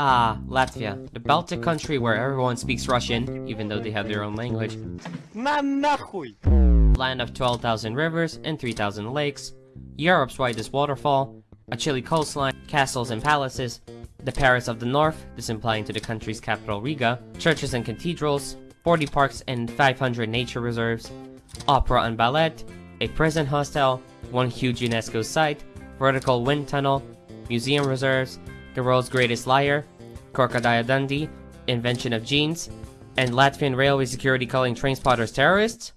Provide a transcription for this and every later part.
Ah, Latvia, the Baltic country where everyone speaks Russian, even though they have their own language. Land of 12,000 rivers and 3,000 lakes, Europe's widest waterfall, a chilly coastline, castles and palaces, the Paris of the North, this implying to the country's capital Riga, churches and cathedrals, 40 parks and 500 nature reserves, opera and ballet, a prison hostel, one huge UNESCO site, vertical wind tunnel, museum reserves, the world's greatest liar, Crocodile Dundee, invention of jeans, and Latvian railway security calling train spotters terrorists?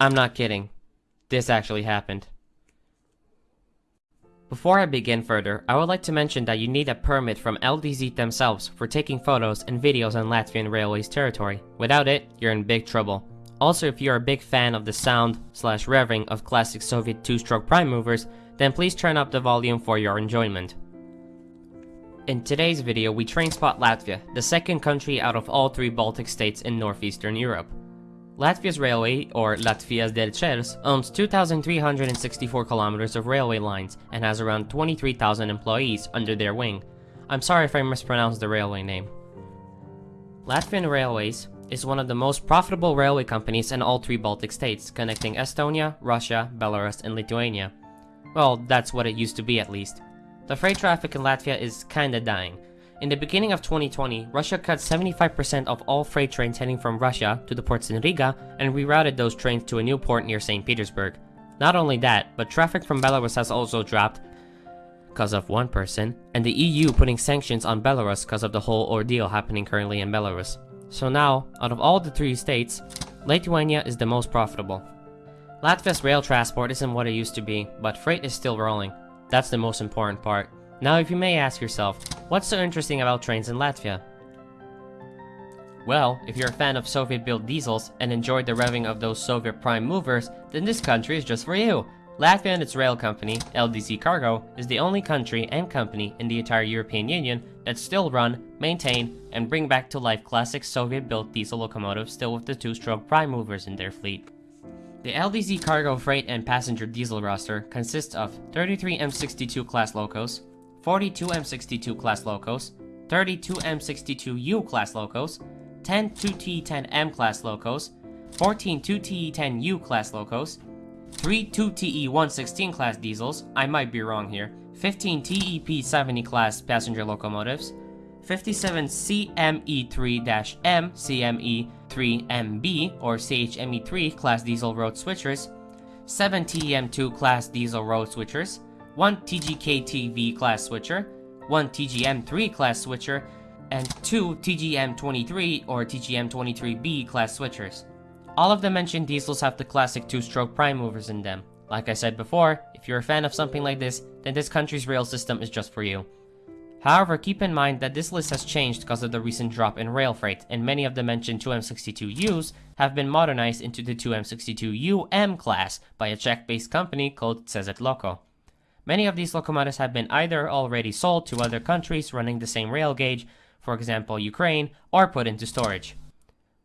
I'm not kidding. This actually happened. Before I begin further, I would like to mention that you need a permit from LDZ themselves for taking photos and videos on Latvian Railways territory. Without it, you're in big trouble. Also, if you're a big fan of the sound slash revving of classic Soviet two-stroke prime movers, then please turn up the volume for your enjoyment. In today's video, we train spot Latvia, the second country out of all three Baltic states in northeastern Europe. Latvia's railway, or Latvijas dzelzceļš, owns 2,364 kilometers of railway lines and has around 23,000 employees under their wing. I'm sorry if I mispronounced the railway name. Latvian Railways is one of the most profitable railway companies in all three Baltic states, connecting Estonia, Russia, Belarus, and Lithuania. Well, that's what it used to be at least. The freight traffic in Latvia is kinda dying. In the beginning of 2020, Russia cut 75% of all freight trains heading from Russia to the ports in Riga and rerouted those trains to a new port near St. Petersburg. Not only that, but traffic from Belarus has also dropped because of one person, and the EU putting sanctions on Belarus because of the whole ordeal happening currently in Belarus. So now, out of all the three states, Lithuania is the most profitable. Latvia's rail transport isn't what it used to be, but freight is still rolling. That's the most important part. Now if you may ask yourself, what's so interesting about trains in Latvia? Well, if you're a fan of Soviet-built diesels and enjoyed the revving of those Soviet prime movers, then this country is just for you! Latvia and its rail company, LDZ Cargo, is the only country and company in the entire European Union that still run, maintain, and bring back to life classic Soviet-built diesel locomotives still with the two-stroke prime movers in their fleet. The LDZ cargo freight and passenger diesel roster consists of 33 M62 class locos, 42 M62 class locos, 32 M62U class locos, 10 2TE10M class locos, 14 2TE10U class locos, 3 2TE116 class diesels, I might be wrong here, 15 TEP70 class passenger locomotives, 57 CME3-M CME3MB or CHME3 class diesel road switchers, 7 TEM2 class diesel road switchers, 1 TGKTV class switcher, 1 TGM3 class switcher, and 2 TGM23 or TGM23B class switchers. All of the mentioned diesels have the classic two-stroke prime movers in them. Like I said before, if you're a fan of something like this, then this country's rail system is just for you. However, keep in mind that this list has changed because of the recent drop in rail freight, and many of the mentioned 2M62Us have been modernized into the 2M62UM class by a Czech-based company called CZ LOKO. Many of these locomotives have been either already sold to other countries running the same rail gauge, for example Ukraine, or put into storage.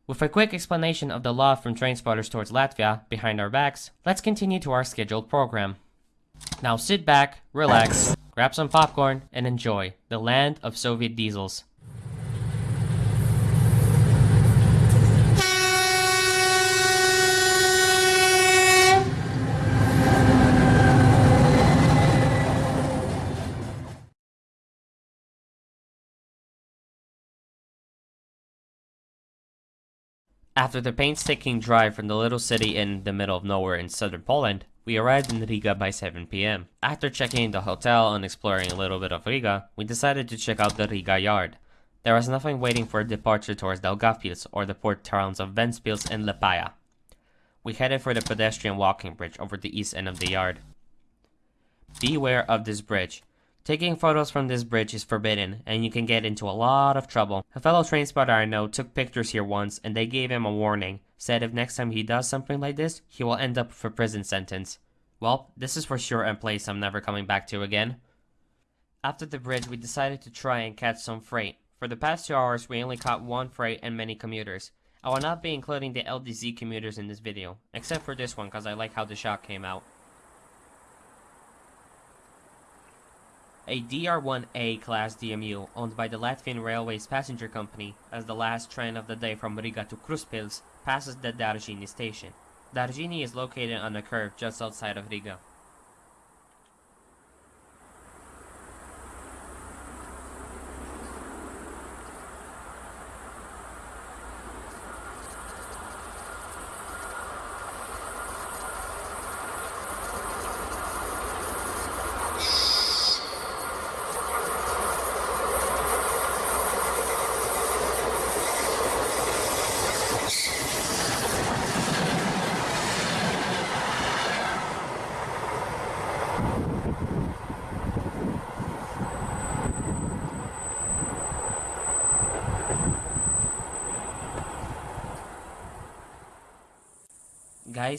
With a quick explanation of the law from train spotters towards Latvia behind our backs, let's continue to our scheduled program. Now sit back, relax, grab some popcorn, and enjoy the land of Soviet diesels. After the painstaking drive from the little city in the middle of nowhere in southern Poland, we arrived in Riga by 7 pm. After checking in the hotel and exploring a little bit of Riga, we decided to check out the Riga yard. There was nothing waiting for a departure towards Daugavpils or the port towns of Ventspils and Liepāja. We headed for the pedestrian walking bridge over the east end of the yard. Beware of this bridge. Taking photos from this bridge is forbidden, and you can get into a lot of trouble. A fellow train spotter I know took pictures here once, and they gave him a warning. Said if next time he does something like this, he will end up with a prison sentence. Well, this is for sure a place I'm never coming back to again. After the bridge, we decided to try and catch some freight. For the past two hours, we only caught one freight and many commuters. I will not be including the LDZ commuters in this video, except for this one because I like how the shot came out. A DR-1A class DMU owned by the Latvian Railways Passenger Company as the last train of the day from Riga to Krustpils passes the Dārziņi station. Dārziņi is located on a curve just outside of Riga.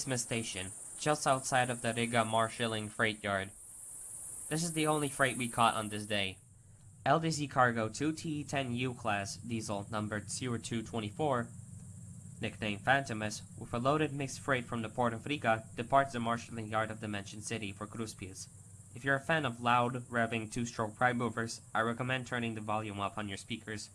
Gaisma Station, just outside of the Riga marshalling freight yard. This is the only freight we caught on this day. LDZ Cargo 2TE10U class diesel numbered 0224, nicknamed Phantomus, with a loaded mixed freight from the port of Riga, departs the marshalling yard of the mentioned city for Krustpils. If you're a fan of loud, revving two-stroke prime movers, I recommend turning the volume up on your speakers.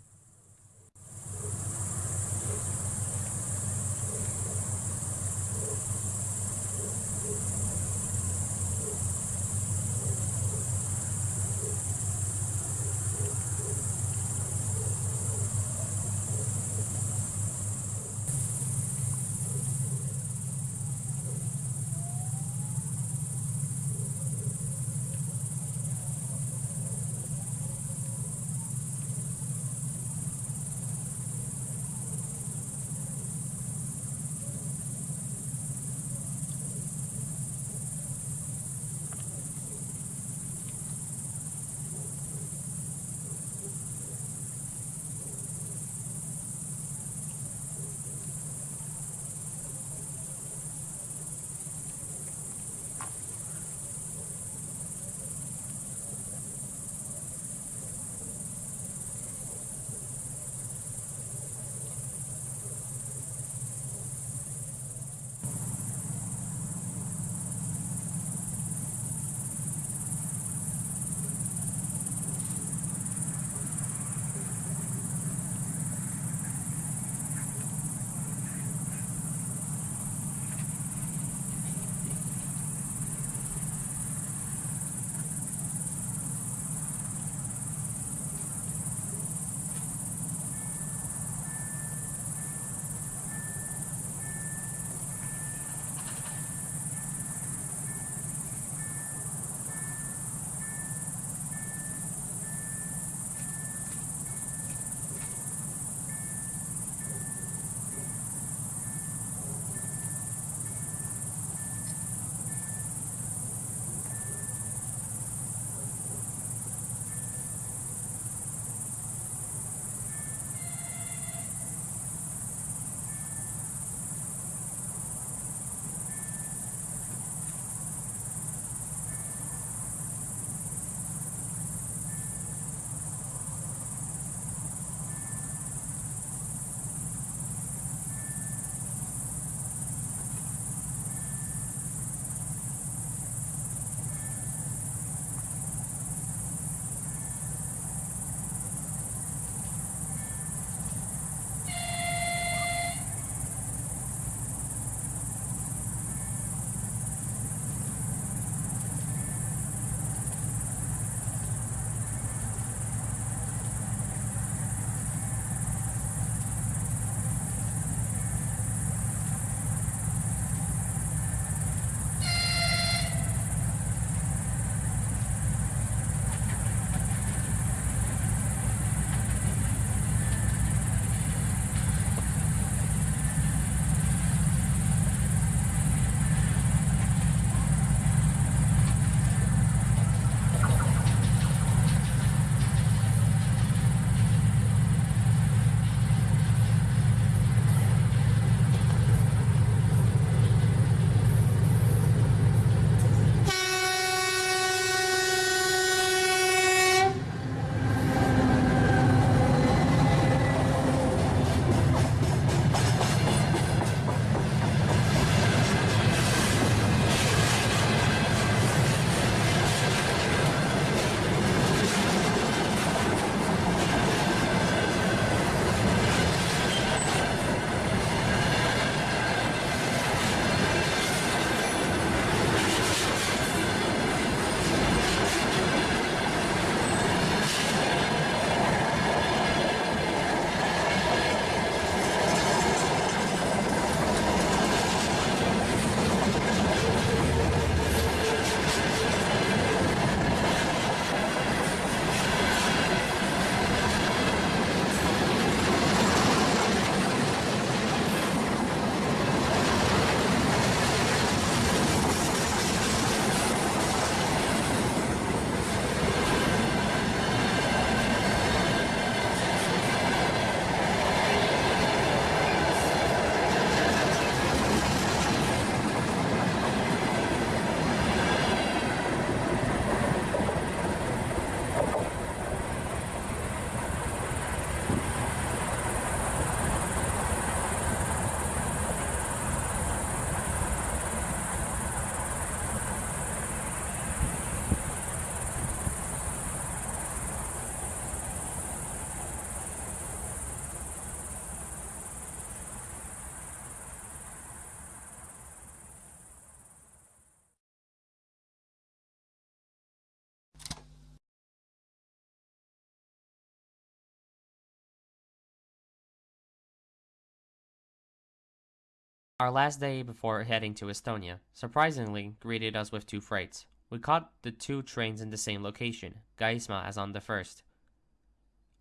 Our last day before heading to Estonia surprisingly greeted us with two freights. We caught the two trains in the same location, Gaisma as on the first.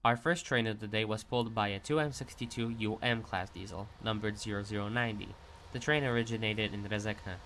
Our first train of the day was pulled by a 2M62U M class diesel, numbered 0090. The train originated in Rezekne.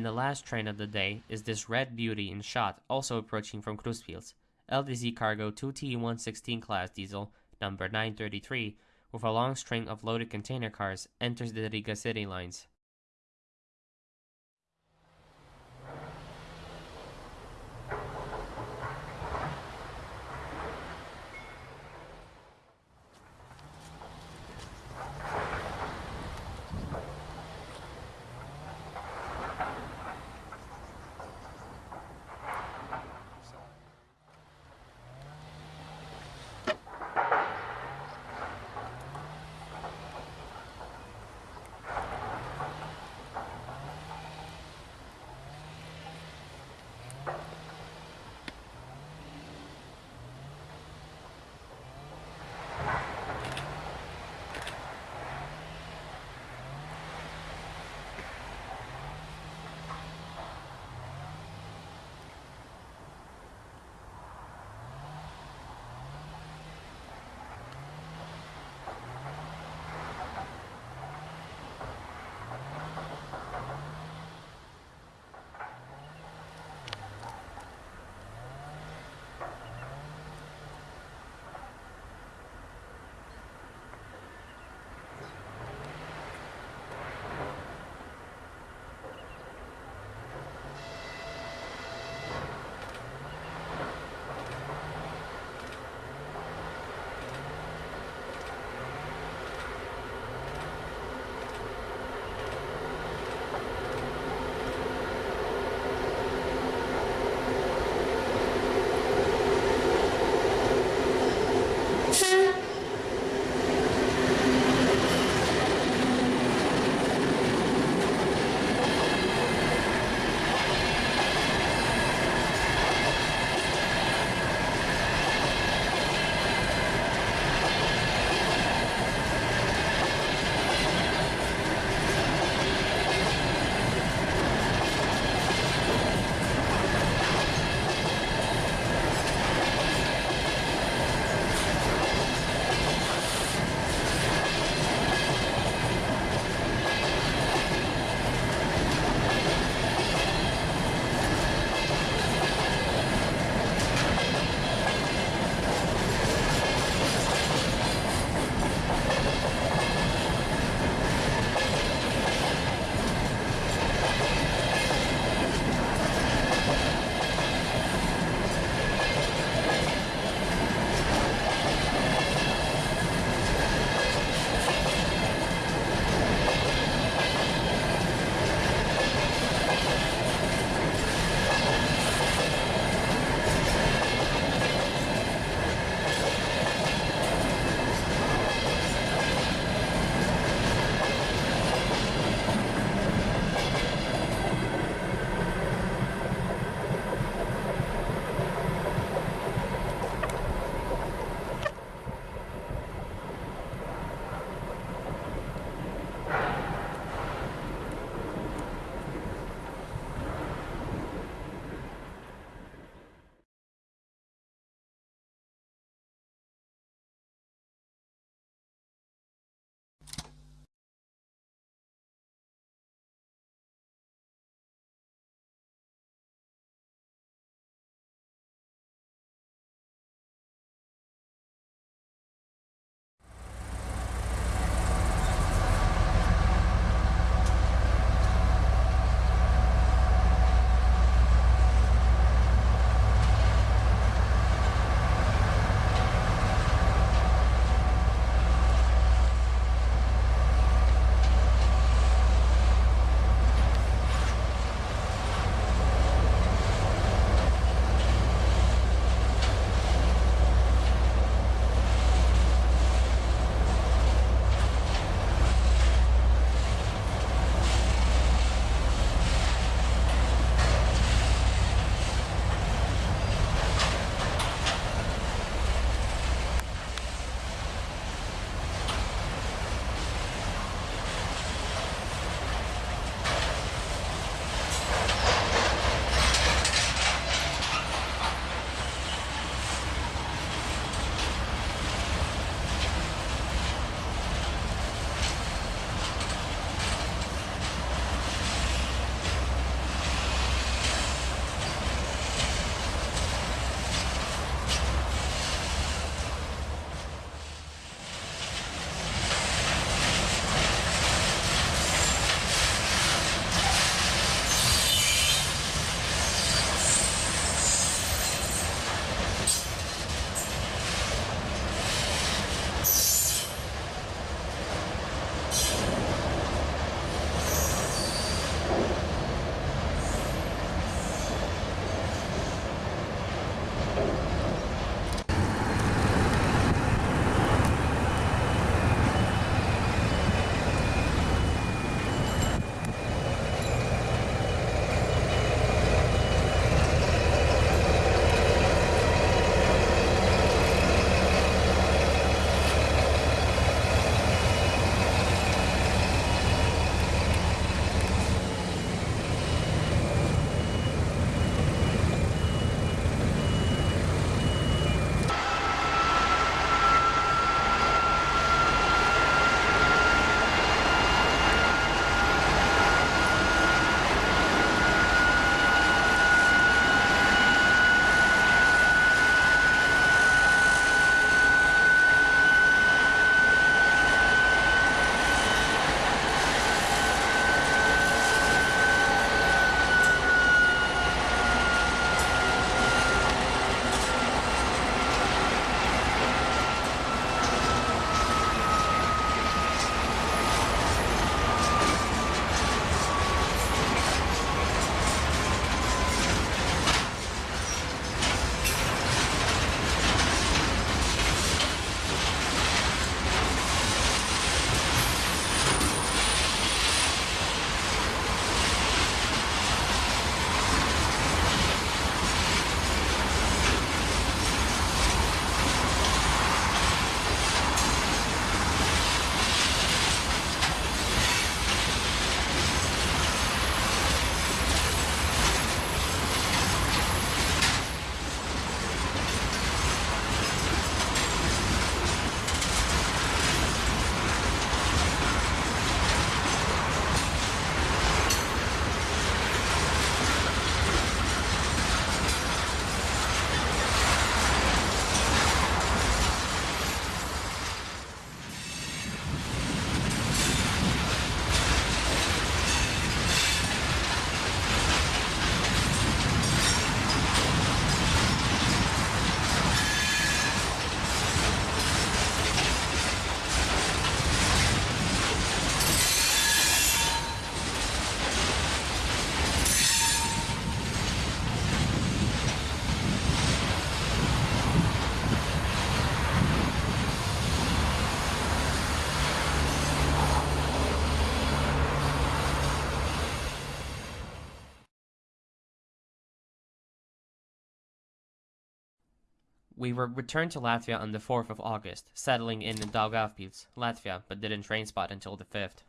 And the last train of the day is this red beauty in shot, also approaching from Krustpils. LDZ Cargo 2T116 class diesel, number 933, with a long string of loaded container cars, enters the Riga city lines. We were returned to Latvia on the 4th of August, settling in Daugavpils, Latvia, but didn't train spot until the 5th.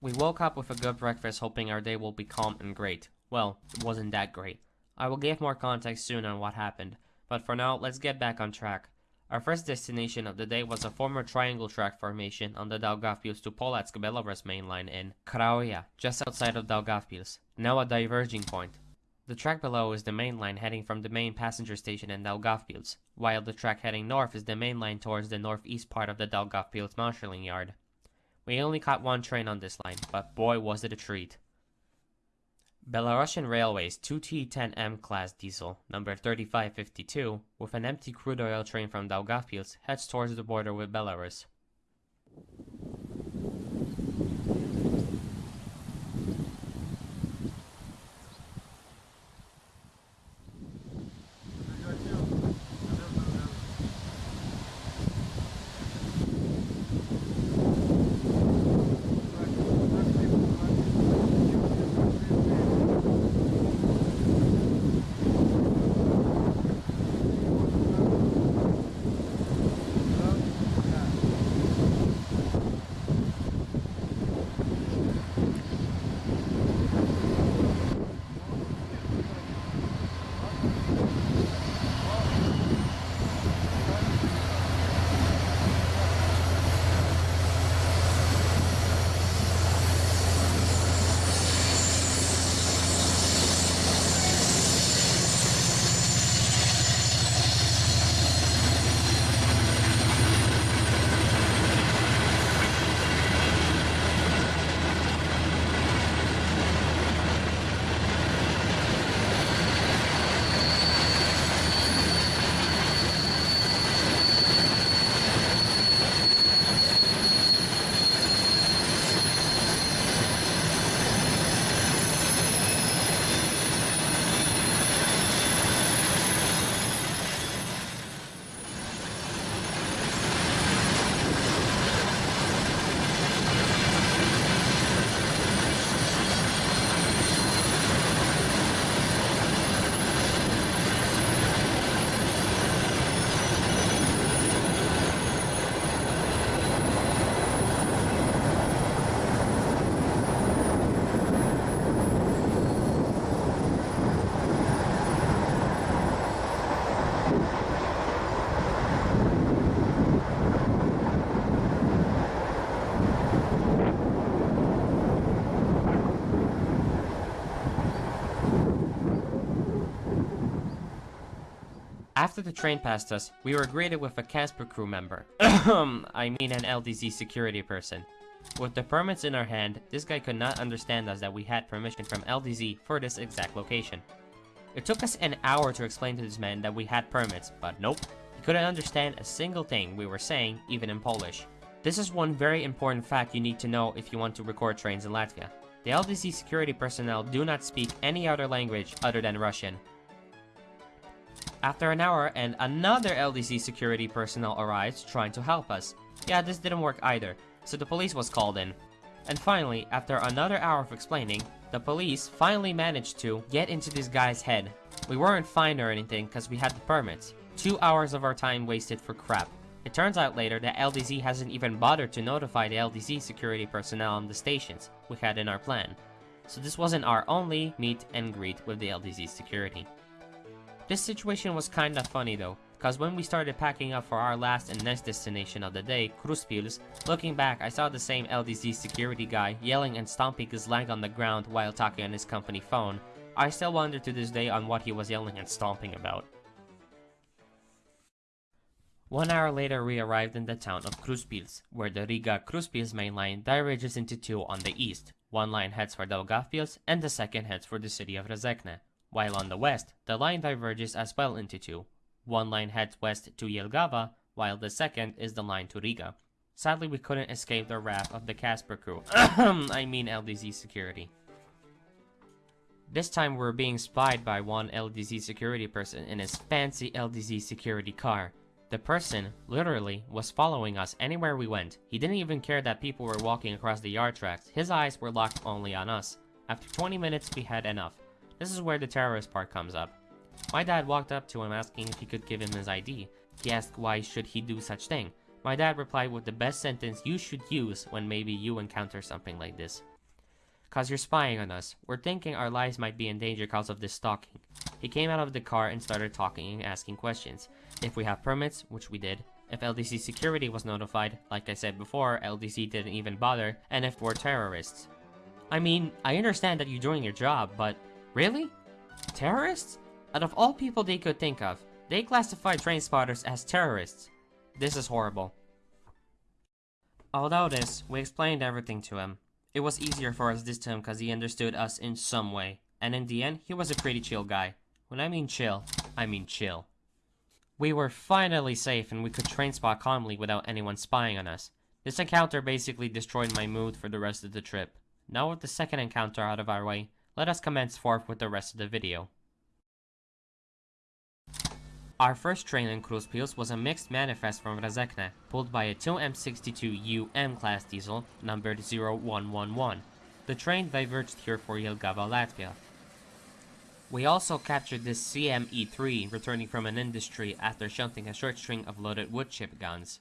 We woke up with a good breakfast hoping our day will be calm and great. Well, it wasn't that great. I will give more context soon on what happened, but for now, let's get back on track. Our first destination of the day was a former triangle track formation on the Daugavpils to Polotsk Belarus main line in Krauja, just outside of Daugavpils, now a diverging point. The track below is the main line heading from the main passenger station in Daugavpils, while the track heading north is the main line towards the northeast part of the Daugavpils marshalling yard. We only caught one train on this line, but boy was it a treat. Belarusian Railways 2T10M class diesel, number 3552, with an empty crude oil train from Daugavpils, heads towards the border with Belarus. After the train passed us, we were greeted with a Casper crew member. I mean an LDZ security person. With the permits in our hand, this guy could not understand us that we had permission from LDZ for this exact location. It took us an hour to explain to this man that we had permits, but nope, he couldn't understand a single thing we were saying, even in Polish. This is one very important fact you need to know if you want to record trains in Latvia. The LDZ security personnel do not speak any other language other than Russian, after an hour, and another LDZ security personnel arrives trying to help us. Yeah, this didn't work either, so the police was called in. And finally, after another hour of explaining, the police finally managed to get into this guy's head. We weren't fined or anything because we had the permits. Two hours of our time wasted for crap. It turns out later that LDZ hasn't even bothered to notify the LDZ security personnel on the stations we had in our plan. So this wasn't our only meet and greet with the LDZ security. This situation was kinda funny though, cause when we started packing up for our last and next destination of the day, Krustpils, looking back I saw the same LDZ security guy yelling and stomping his leg on the ground while talking on his company phone. I still wonder to this day on what he was yelling and stomping about. One hour later we arrived in the town of Krustpils, where the Riga-Krustpils main line diverges into two on the east. One line heads for Daugavpils and the second heads for the city of Rezekne while on the west, the line diverges as well into two. One line heads west to Jelgava, while the second is the line to Riga. Sadly, we couldn't escape the wrath of the Casper crew. I mean LDZ security. This time we're being spied by one LDZ security person in his fancy LDZ security car. The person, literally, was following us anywhere we went. He didn't even care that people were walking across the yard tracks. His eyes were locked only on us. After 20 minutes, we had enough. This is where the terrorist part comes up. My dad walked up to him asking if he could give him his ID. He asked why should he do such thing. My dad replied with the best sentence you should use when maybe you encounter something like this. Cause you're spying on us. We're thinking our lives might be in danger cause of this stalking. He came out of the car and started talking and asking questions. If we have permits, which we did. If LDZ security was notified, like I said before, LDZ didn't even bother. And if we're terrorists. I mean, I understand that you're doing your job, but really? Terrorists? Out of all people they could think of, they classify train spotters as terrorists. This is horrible. Although this, we explained everything to him. It was easier for us this time because he understood us in some way. And in the end, he was a pretty chill guy. When I mean chill, I mean chill. We were finally safe and we could train spot calmly without anyone spying on us. This encounter basically destroyed my mood for the rest of the trip. Now with the second encounter out of our way, let us commence forth with the rest of the video. Our first train in Krustpils was a mixed manifest from Rezekne, pulled by a 2M62U M-class diesel numbered 0111. The train diverged here for Jelgava, Latvia. We also captured this CME-3 returning from an industry after shunting a short string of loaded wood chip guns.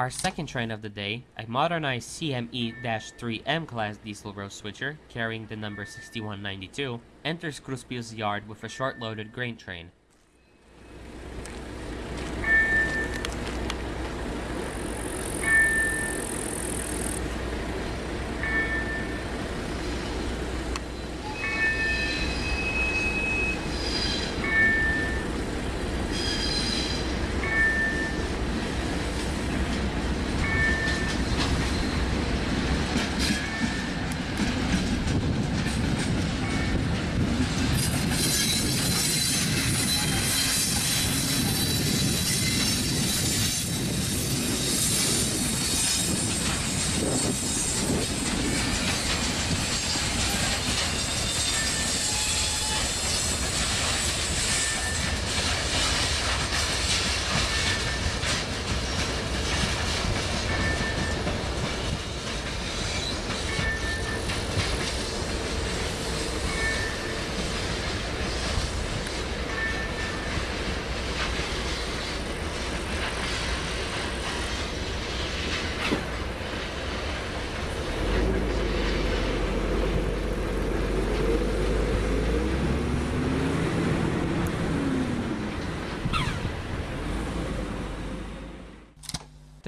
Our second train of the day, a modernized CME-3M class diesel road switcher carrying the number 6192, enters Krustpils yard with a short-loaded grain train.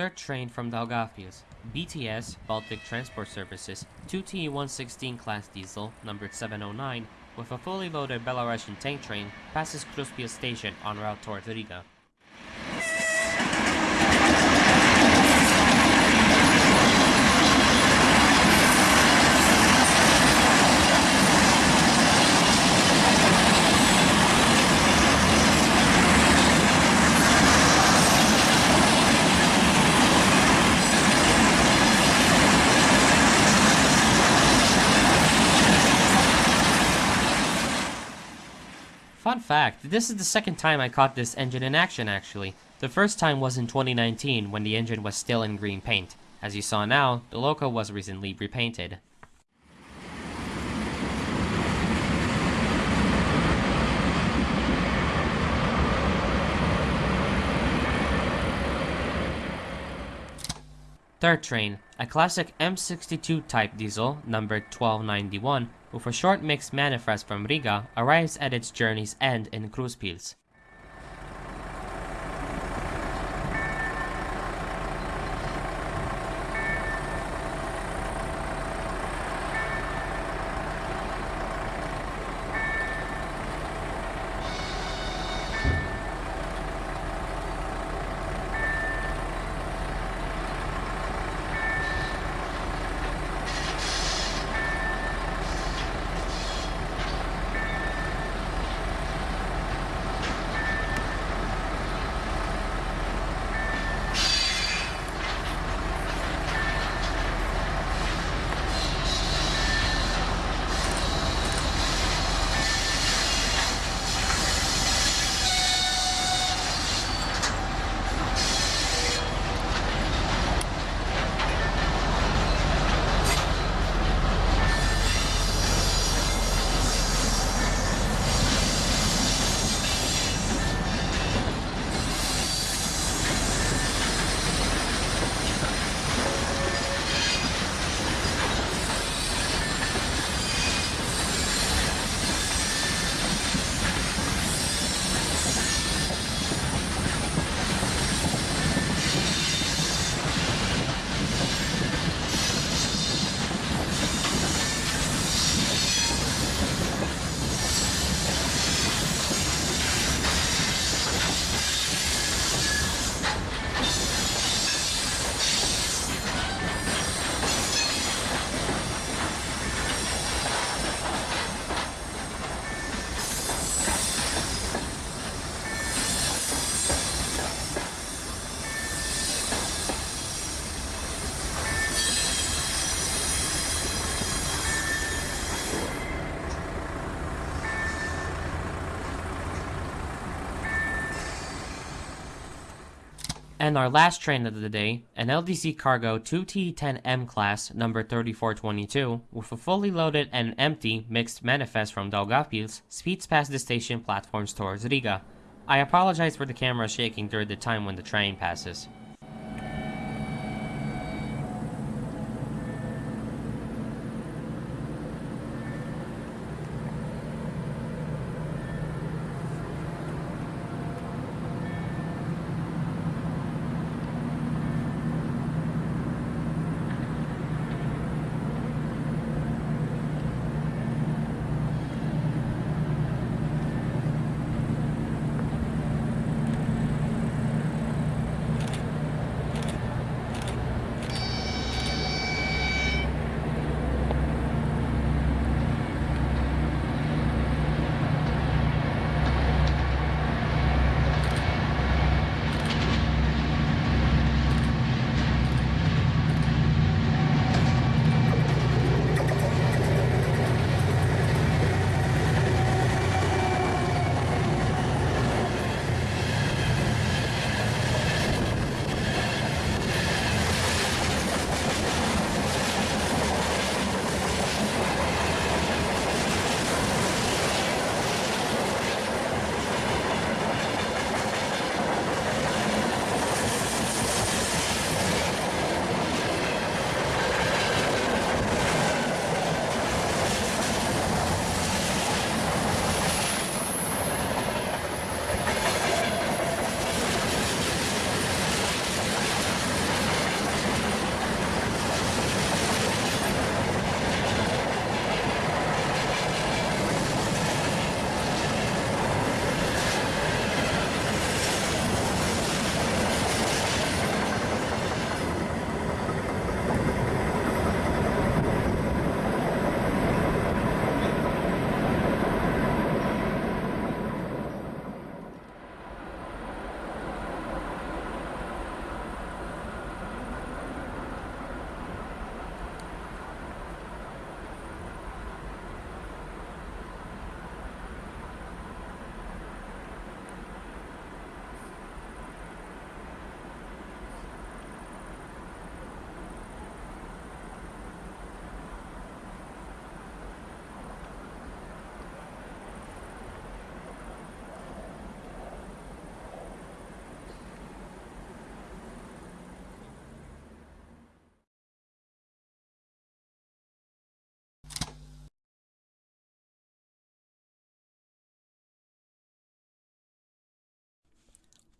Third train from Daugavpils. BTS, Baltic Transport Services, 2T116 class diesel, numbered 709, with a fully loaded Belarusian tank train, passes Krustpils station en route towards Riga. Fact, this is the second time I caught this engine in action actually. The first time was in 2019 when the engine was still in green paint. As you saw now, the loco was recently repainted. Third train, a classic M62 type diesel, numbered 1291, with a short mix manifest from Riga, arrives at its journey's end in Krustpils. And our last train of the day, an LDZ Cargo 2T10M class number 3422, with a fully loaded and empty mixed manifest from Daugavpils, speeds past the station platforms towards Riga. I apologize for the camera shaking during the time when the train passes.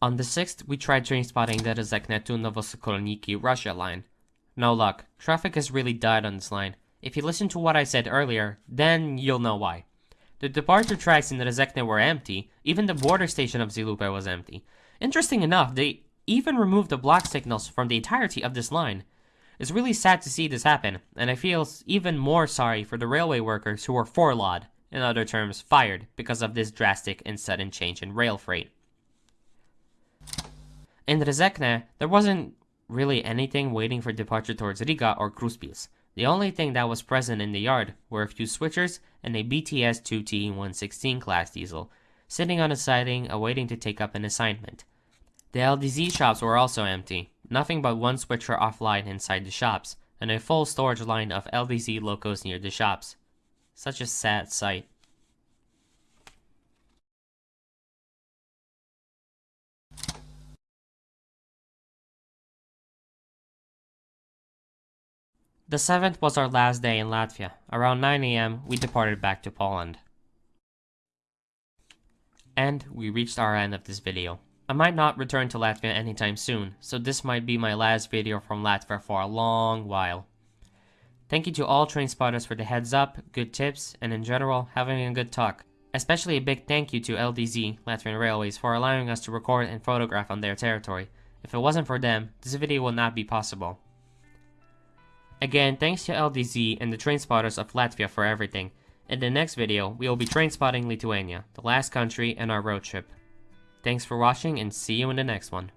On the 6th, we tried train spotting the Rezekne to Novosokolniki Russia line. No luck, traffic has really died on this line. If you listen to what I said earlier, then you'll know why. The departure tracks in the Rezekne were empty, even the border station of Zilupe was empty. Interesting enough, they even removed the block signals from the entirety of this line. It's really sad to see this happen, and I feel even more sorry for the railway workers who were forlawed, in other terms, fired, because of this drastic and sudden change in rail freight. In Rezekne, there wasn't really anything waiting for departure towards Riga or Krustpils. The only thing that was present in the yard were a few switchers and a BTS 2T116 class diesel, sitting on a siding awaiting to take up an assignment. The LDZ shops were also empty, nothing but one switcher offline inside the shops, and a full storage line of LDZ locos near the shops. Such a sad sight. The 7th was our last day in Latvia. Around 9am, we departed back to Poland. And we reached our end of this video. I might not return to Latvia anytime soon, so this might be my last video from Latvia for a long while. Thank you to all train spotters for the heads up, good tips, and in general, having a good talk. Especially a big thank you to LDZ, Latvian Railways, for allowing us to record and photograph on their territory. If it wasn't for them, this video would not be possible. Again, thanks to LDZ and the train spotters of Latvia for everything. In the next video, we will be train spotting Lithuania, the last country in our road trip. Thanks for watching and see you in the next one.